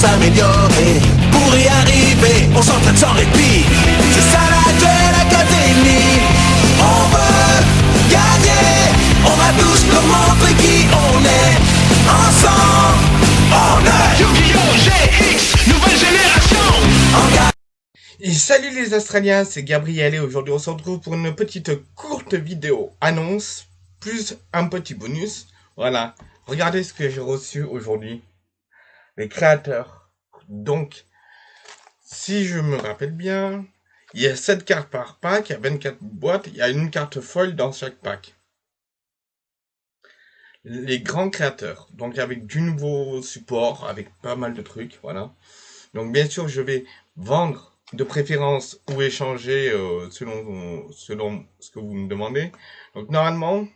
s'améliorer. Pour y arriver, on s'entraîne sans répit. C'est ça la Duel Academy. On veut gagner. On va tous leur montrer qui on est. Ensemble, on est Yu-Gi-Oh! GX, nouvelle génération. Et salut les Australiens, c'est Gabriel et aujourd'hui on se retrouve pour une petite courte vidéo annonce, plus un petit bonus. Voilà, regardez ce que j'ai reçu aujourd'hui. Les créateurs. Donc, si je me rappelle bien, il y a 7 cartes par pack, il y a 24 boîtes, il y a une carte folle dans chaque pack. Les grands créateurs, donc avec du nouveau support, avec pas mal de trucs, voilà. Donc bien sûr, je vais vendre de préférence ou échanger euh, selon selon ce que vous me demandez. Donc normalement,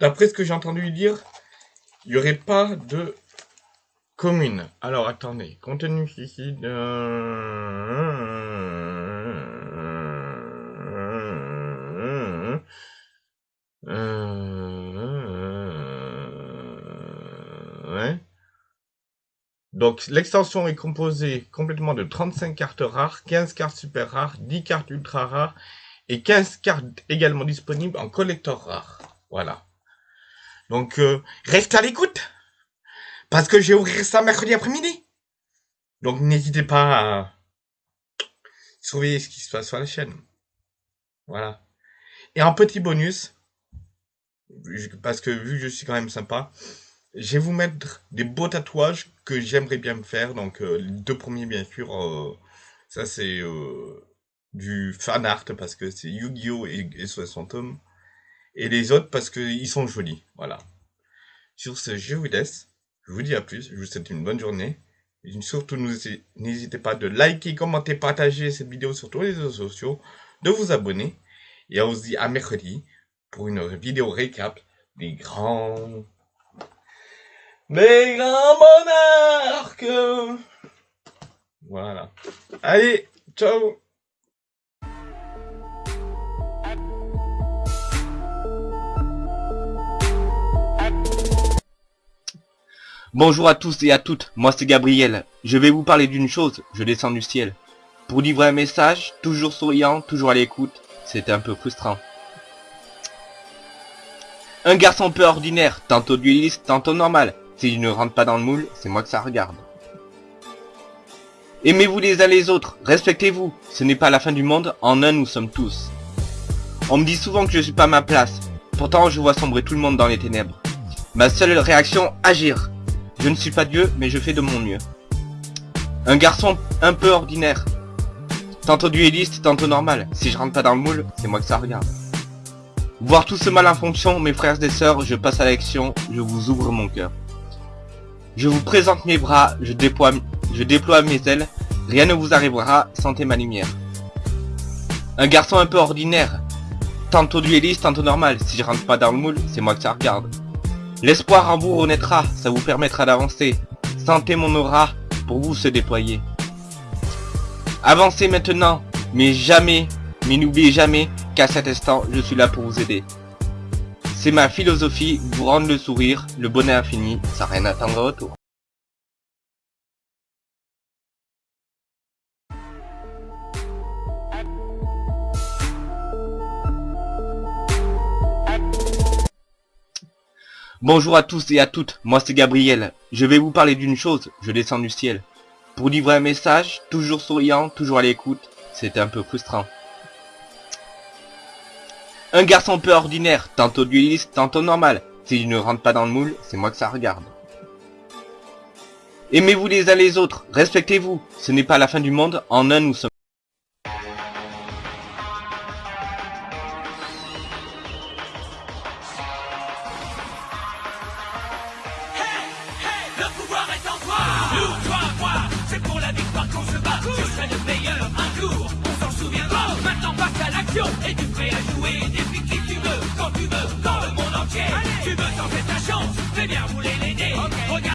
d'après ce que j'ai entendu dire, il n'y aurait pas de commune. Alors attendez, contenu ici. Euh, ouais. Donc l'extension est composée complètement de 35 cartes rares, 15 cartes super rares, 10 cartes ultra rares et 15 cartes également disponibles en collector rare. Voilà. Donc euh, reste à l'écoute parce que je vais ouvrir ça mercredi après-midi. Donc n'hésitez pas à surveiller ce qui se passe sur la chaîne. Voilà. Et en petit bonus, parce que vu que je suis quand même sympa, je vais vous mettre des beaux tatouages que j'aimerais bien me faire. Donc euh, les deux premiers bien sûr, euh, ça c'est euh, du fan art parce que c'est Yu-Gi-Oh et, et SOS Phantom. Et les autres parce qu'ils sont jolis. Voilà. Sur ce, je vous laisse. Je vous dis à plus. Je vous souhaite une bonne journée. Et surtout, n'hésitez pas de liker, commenter, partager cette vidéo sur tous les réseaux sociaux, de vous abonner. Et on se dit à mercredi pour une vidéo récap des grands des grands monarques. Voilà. Allez, ciao Bonjour à tous et à toutes, moi c'est Gabriel. Je vais vous parler d'une chose, je descends du ciel. Pour livrer un message, toujours souriant, toujours à l'écoute, c'était un peu frustrant. Un garçon peu ordinaire, tantôt dueliste, tantôt normal. S'il ne rentre pas dans le moule, c'est moi que ça regarde. Aimez-vous les uns les autres, respectez-vous, ce n'est pas la fin du monde, en un nous sommes tous. On me dit souvent que je suis pas à ma place, pourtant je vois sombrer tout le monde dans les ténèbres. Ma seule réaction, agir. Je ne suis pas Dieu, mais je fais de mon mieux. Un garçon un peu ordinaire. Tantôt dueliste, tantôt normal. Si je rentre pas dans le moule, c'est moi que ça regarde. Voir tout ce mal en fonction, mes frères et sœurs, je passe à l'action, je vous ouvre mon cœur. Je vous présente mes bras, je déploie, mes ailes, rien ne vous arrivera, sentez ma lumière. Un garçon un peu ordinaire, tantôt dueliste, tantôt normal, si je rentre pas dans le moule, c'est moi que ça regarde. L'espoir en vous renaîtra, ça vous permettra d'avancer. Sentez mon aura pour vous se déployer. Avancez maintenant, mais jamais, mais n'oubliez jamais qu'à cet instant, je suis là pour vous aider. C'est ma philosophie, vous rendre le sourire, le bonheur infini, sans rien attendre au retour. Bonjour à tous et à toutes, moi c'est Gabriel. Je vais vous parler d'une chose, je descends du ciel. Pour livrer un message, toujours souriant, toujours à l'écoute, c'était un peu frustrant. Un garçon peu ordinaire, tantôt dueliste, tantôt normal. S'il ne rentre pas dans le moule, c'est moi que ça regarde. Aimez-vous les uns les autres, respectez-vous, ce n'est pas la fin du monde, en un nous sommes. Qu'on se bat. Je serai le meilleur un jour